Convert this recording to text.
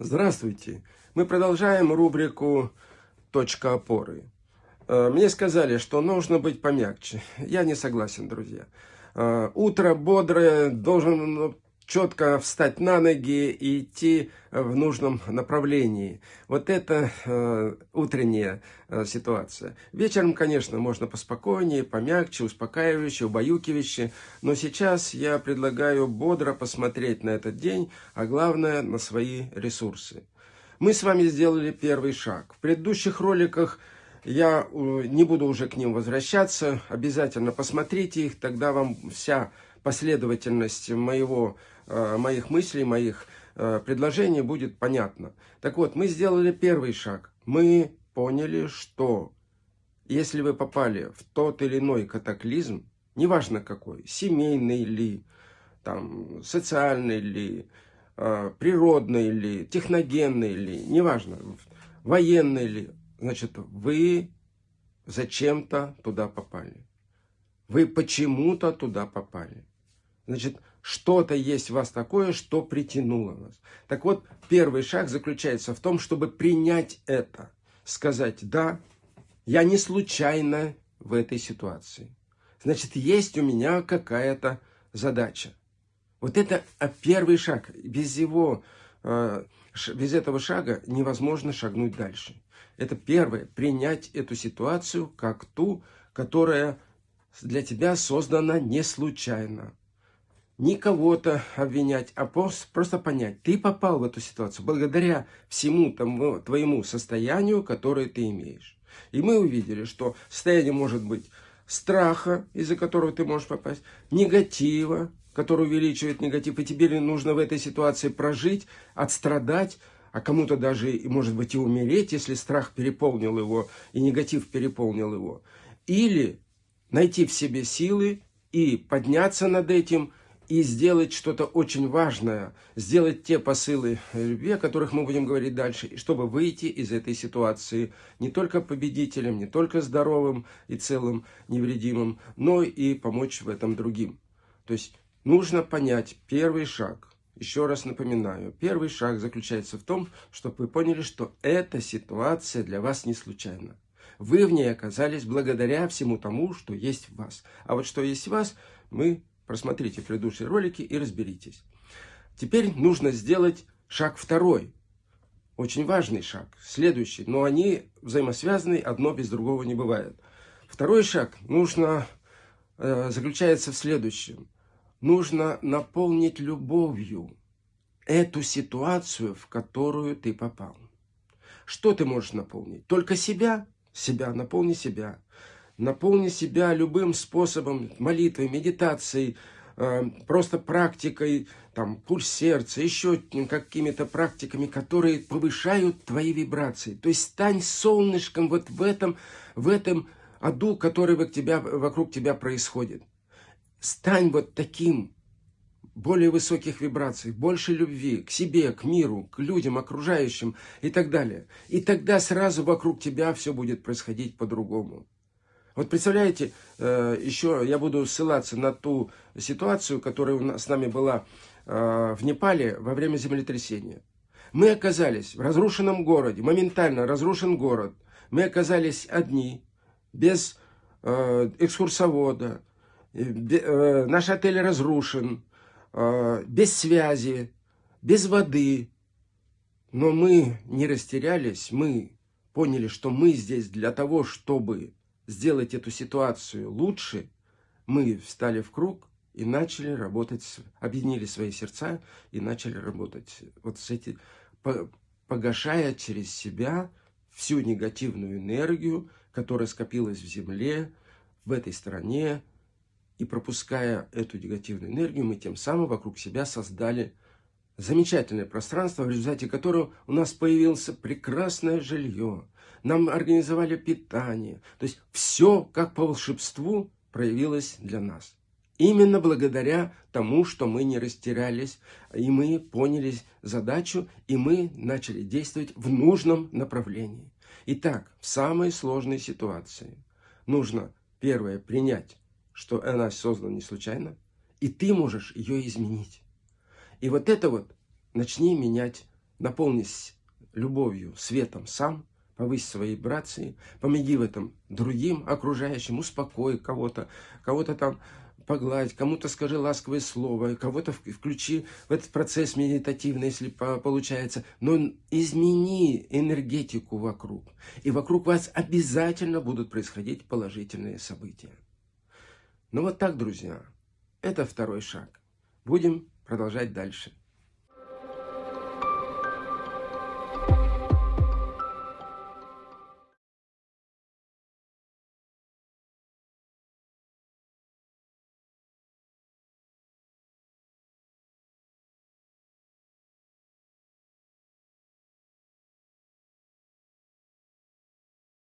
Здравствуйте! Мы продолжаем рубрику «Точка опоры». Э, мне сказали, что нужно быть помягче. Я не согласен, друзья. Э, утро бодрое, должен четко встать на ноги и идти в нужном направлении. Вот это э, утренняя э, ситуация. Вечером, конечно, можно поспокойнее, помягче, успокаивающе, убаюкивающе. Но сейчас я предлагаю бодро посмотреть на этот день, а главное, на свои ресурсы. Мы с вами сделали первый шаг. В предыдущих роликах я э, не буду уже к ним возвращаться. Обязательно посмотрите их, тогда вам вся последовательность моего, э, моих мыслей, моих э, предложений будет понятна. Так вот, мы сделали первый шаг. Мы поняли, что если вы попали в тот или иной катаклизм, неважно какой, семейный ли, там, социальный ли, э, природный ли, техногенный ли, неважно, военный ли, значит, вы зачем-то туда попали. Вы почему-то туда попали. Значит, что-то есть в вас такое, что притянуло вас. Так вот, первый шаг заключается в том, чтобы принять это. Сказать, да, я не случайно в этой ситуации. Значит, есть у меня какая-то задача. Вот это а, первый шаг. Без его, э, без этого шага невозможно шагнуть дальше. Это первое, принять эту ситуацию как ту, которая для тебя создана не случайно не кого-то обвинять, а просто понять, ты попал в эту ситуацию благодаря всему тому твоему состоянию, которое ты имеешь. И мы увидели, что состояние может быть страха, из-за которого ты можешь попасть, негатива, который увеличивает негатив, и тебе нужно в этой ситуации прожить, отстрадать, а кому-то даже, может быть, и умереть, если страх переполнил его, и негатив переполнил его. Или найти в себе силы и подняться над этим, и сделать что-то очень важное, сделать те посылы любви, о которых мы будем говорить дальше, чтобы выйти из этой ситуации не только победителем, не только здоровым и целым, невредимым, но и помочь в этом другим. То есть нужно понять первый шаг. Еще раз напоминаю, первый шаг заключается в том, чтобы вы поняли, что эта ситуация для вас не случайна. Вы в ней оказались благодаря всему тому, что есть в вас. А вот что есть в вас, мы Просмотрите предыдущие ролики и разберитесь. Теперь нужно сделать шаг второй. Очень важный шаг. Следующий. Но они взаимосвязаны, одно без другого не бывает. Второй шаг нужно, э, заключается в следующем. Нужно наполнить любовью эту ситуацию, в которую ты попал. Что ты можешь наполнить? Только себя? Себя, наполни себя. Наполни себя любым способом, молитвой, медитацией, э, просто практикой, там, пульс сердца, еще какими-то практиками, которые повышают твои вибрации. То есть стань солнышком вот в этом, в этом аду, который вокруг тебя, вокруг тебя происходит. Стань вот таким, более высоких вибраций, больше любви к себе, к миру, к людям, окружающим и так далее. И тогда сразу вокруг тебя все будет происходить по-другому. Вот представляете, э, еще я буду ссылаться на ту ситуацию, которая с нами была э, в Непале во время землетрясения. Мы оказались в разрушенном городе, моментально разрушен город. Мы оказались одни, без э, экскурсовода, наш отель разрушен, без связи, без воды. Но мы не растерялись, мы поняли, что мы здесь для того, чтобы сделать эту ситуацию лучше, мы встали в круг и начали работать, объединили свои сердца и начали работать. Вот с эти, погашая через себя всю негативную энергию, которая скопилась в земле, в этой стране, и пропуская эту негативную энергию, мы тем самым вокруг себя создали замечательное пространство, в результате которого у нас появилось прекрасное жилье, нам организовали питание. То есть все, как по волшебству, проявилось для нас. Именно благодаря тому, что мы не растерялись, и мы поняли задачу, и мы начали действовать в нужном направлении. Итак, в самой сложной ситуации нужно, первое, принять, что она создана не случайно, и ты можешь ее изменить. И вот это вот начни менять наполнись любовью, светом сам, повысь свои вибрации, помоги в этом другим окружающим, успокой кого-то, кого-то там погладь, кому-то скажи ласковое слово, кого-то включи в этот процесс медитативный, если получается. Но измени энергетику вокруг. И вокруг вас обязательно будут происходить положительные события. Ну вот так, друзья. Это второй шаг. Будем продолжать дальше.